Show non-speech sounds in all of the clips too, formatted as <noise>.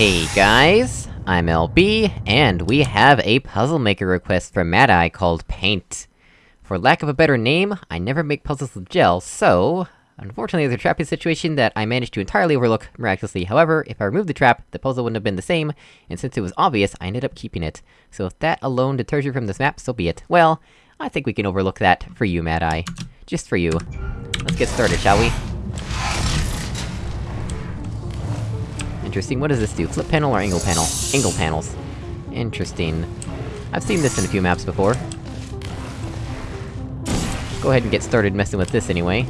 Hey guys, I'm LB, and we have a puzzle maker request from Mad Eye called Paint. For lack of a better name, I never make puzzles with gel, so... Unfortunately, there's a trapping situation that I managed to entirely overlook miraculously, however, if I removed the trap, the puzzle wouldn't have been the same, and since it was obvious, I ended up keeping it. So if that alone deters you from this map, so be it. Well, I think we can overlook that for you, Mad Eye. Just for you. Let's get started, shall we? Interesting, what does this do? Flip panel or angle panel? Angle panels. Interesting. I've seen this in a few maps before. Go ahead and get started messing with this anyway.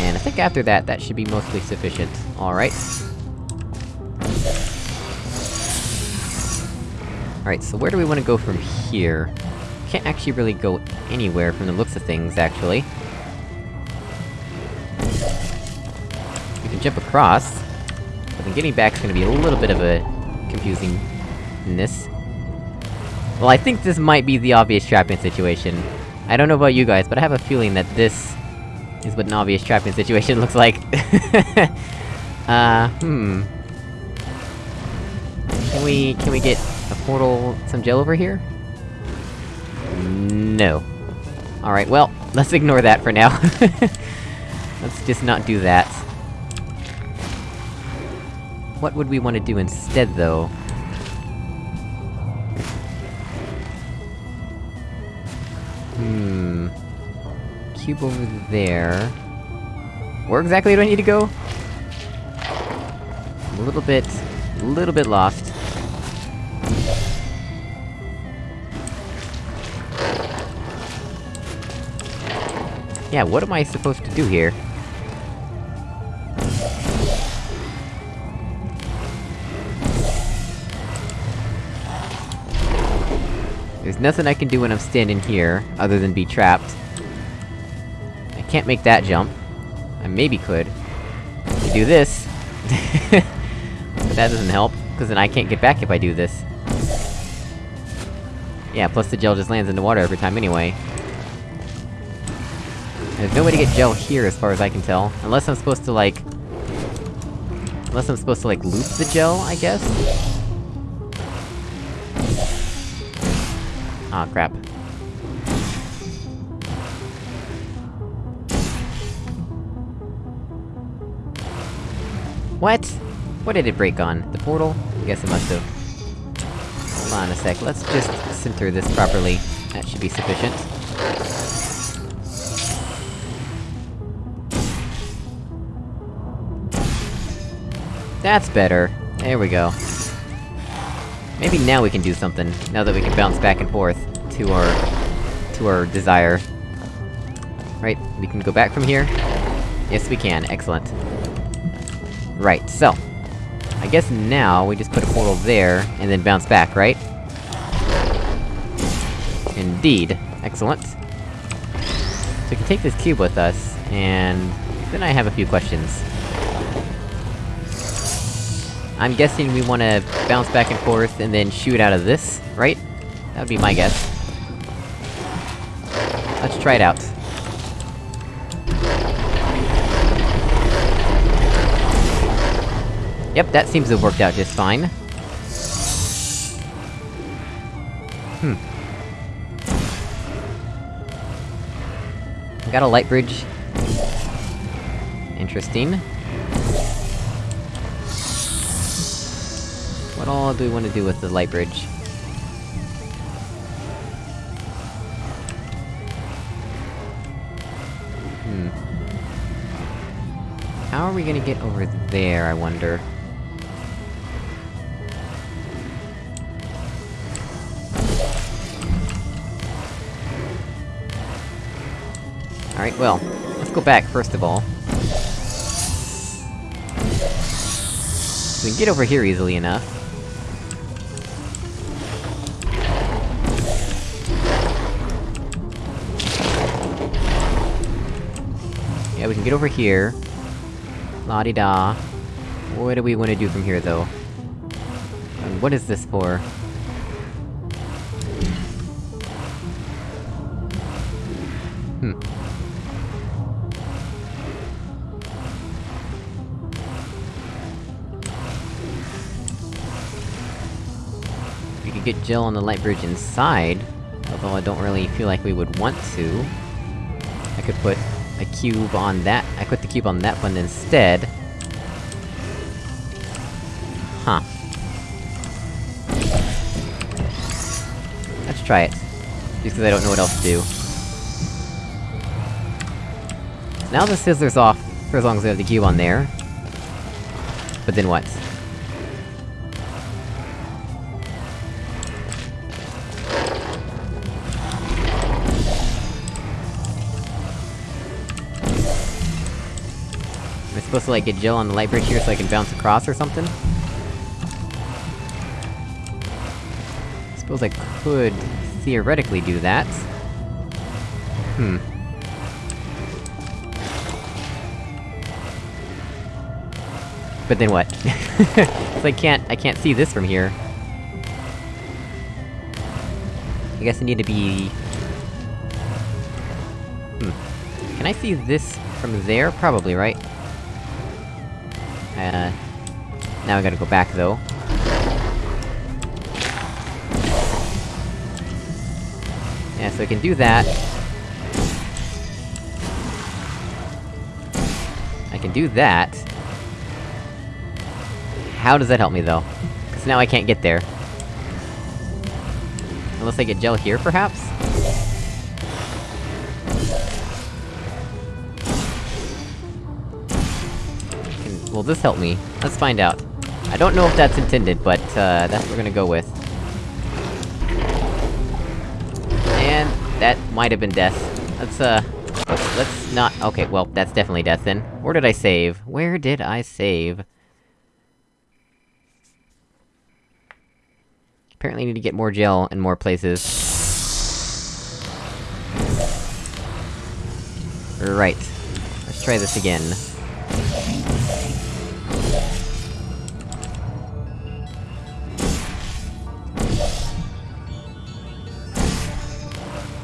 And I think after that, that should be mostly sufficient. Alright. Alright, so where do we want to go from here? Can't actually really go anywhere from the looks of things, actually. We can jump across, but then getting back is gonna be a little bit of a... confusingness. Well, I think this might be the obvious trapping situation. I don't know about you guys, but I have a feeling that this... is what an obvious trapping situation <laughs> looks like. <laughs> uh, hmm... Can we... can we get a portal... some gel over here? No. Alright, well, let's ignore that for now. <laughs> let's just not do that. What would we want to do instead, though? Hmm... Cube over there... Where exactly do I need to go? a little bit... a little bit lost. Yeah, what am I supposed to do here? There's nothing I can do when I'm standing here, other than be trapped. I can't make that jump. I maybe could. I do this. <laughs> but that doesn't help, because then I can't get back if I do this. Yeah, plus the gel just lands in the water every time anyway. There's no way to get gel here, as far as I can tell. Unless I'm supposed to, like... Unless I'm supposed to, like, loop the gel, I guess? Ah, oh, crap. What? What did it break on? The portal? I guess it must've. Hold on a sec, let's just center this properly. That should be sufficient. That's better. There we go. Maybe now we can do something, now that we can bounce back and forth to our... to our desire. Right, we can go back from here? Yes, we can, excellent. Right, so... I guess now, we just put a portal there, and then bounce back, right? Indeed. Excellent. So we can take this cube with us, and... then I have a few questions. I'm guessing we wanna bounce back and forth, and then shoot out of this, right? That would be my guess. Let's try it out. Yep, that seems to have worked out just fine. Hmm. Got a light bridge. Interesting. What all do we want to do with the light bridge? Hmm. How are we gonna get over there, I wonder? Alright, well, let's go back first of all. We can get over here easily enough. Yeah, we can get over here. La-di-da. What do we want to do from here, though? And what is this for? Hmm. We could get gel on the light bridge inside, although I don't really feel like we would want to. I could put a cube on that- I put the cube on that one instead. Huh. Let's try it. Just because I don't know what else to do. Now the Fizzler's off, for as long as we have the cube on there. But then what? Supposed to, like, get gel on the light bridge here so I can bounce across or something? I Suppose I could theoretically do that. Hmm. But then what? <laughs> so I can't- I can't see this from here. I guess I need to be... Hmm. Can I see this from there? Probably, right? Uh... Now I gotta go back, though. Yeah, so I can do that. I can do that. How does that help me, though? Because now I can't get there. Unless I get gel here, perhaps? Will this help me? Let's find out. I don't know if that's intended, but, uh, that's what we're gonna go with. And that might have been death. Let's, uh... Let's not- okay, well, that's definitely death then. Where did I save? Where did I save? Apparently need to get more gel in more places. Right. Let's try this again.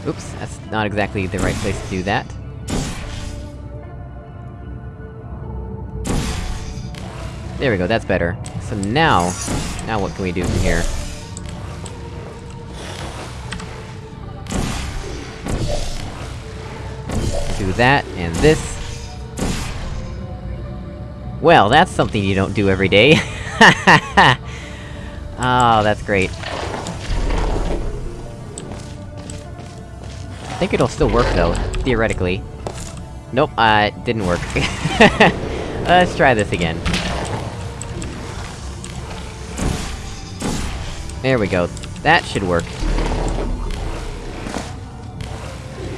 Oops, that's not exactly the right place to do that. There we go, that's better. So now... Now what can we do from here? Do that, and this. Well, that's something you don't do every day. oh, <laughs> that's great. I think it'll still work, though, theoretically. Nope, uh, it didn't work. <laughs> Let's try this again. There we go. That should work.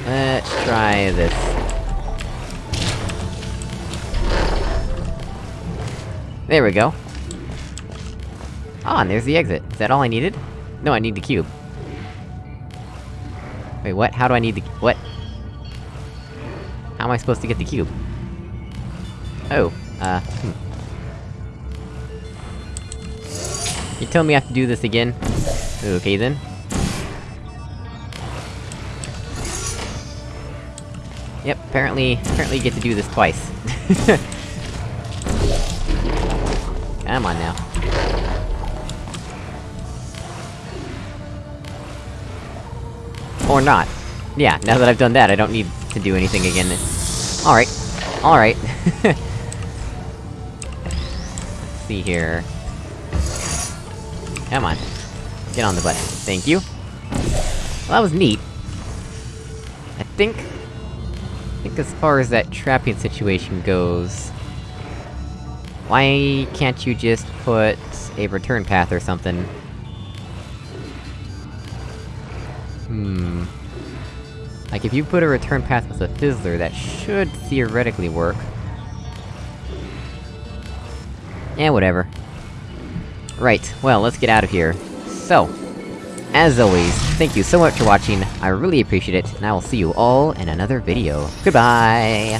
Let's try this. There we go. Ah, and there's the exit. Is that all I needed? No, I need the cube. Wait, what? How do I need the- what? How am I supposed to get the cube? Oh, uh, hmm. You telling me I have to do this again? Okay then. Yep, apparently- apparently you get to do this twice. <laughs> Come on now. Or not. Yeah, now that I've done that, I don't need to do anything again. Alright. Alright. <laughs> Let's see here... Come on. Get on the button. Thank you. Well, that was neat. I think... I think as far as that trapping situation goes... Why can't you just put a return path or something? Like, if you put a return path with a Fizzler, that should theoretically work. Yeah, whatever. Right, well, let's get out of here. So, as always, thank you so much for watching, I really appreciate it, and I will see you all in another video. Goodbye!